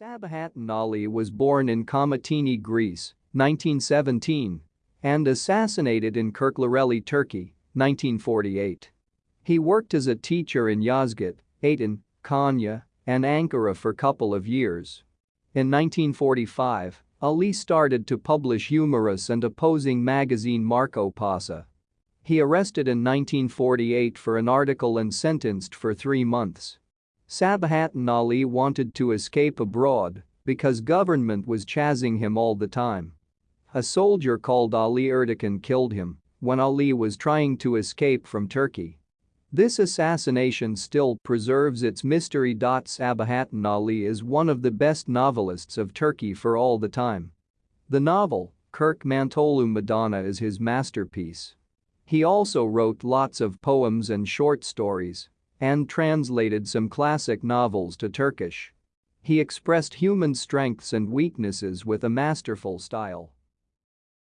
Sabahattin Ali was born in Komotini, Greece, 1917, and assassinated in Kirklareli, Turkey, 1948. He worked as a teacher in Yozgat, Aydın, Konya, and Ankara for a couple of years. In 1945, Ali started to publish humorous and opposing magazine Marko Paşa. He arrested in 1948 for an article and sentenced for three months. Sabahattin Ali wanted to escape abroad because government was chasing him all the time. A soldier called Ali Erdogan killed him when Ali was trying to escape from Turkey. This assassination still preserves its mystery. Sabahattin Ali is one of the best novelists of Turkey for all the time. The novel, Kürk Mantolu Madonna is his masterpiece. He also wrote lots of poems and short stories and translated some classic novels to Turkish. He expressed human strengths and weaknesses with a masterful style.